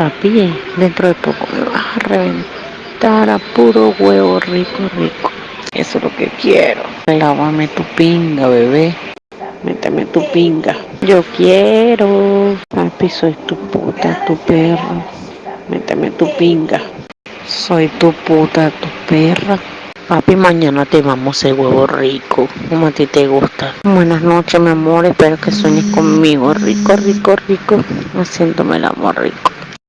Papi, eh, dentro de poco me vas a reventar a puro huevo rico, rico. Eso es lo que quiero. Lávame tu pinga, bebé. Méteme tu pinga. Yo quiero. Papi, soy tu puta, tu perro. Méteme tu pinga. Soy tu puta, tu perra. Papi, mañana te vamos a huevo rico, como a ti te gusta. Buenas noches, mi amor, espero que sueñes conmigo, rico, rico, rico, haciéndome el amor rico.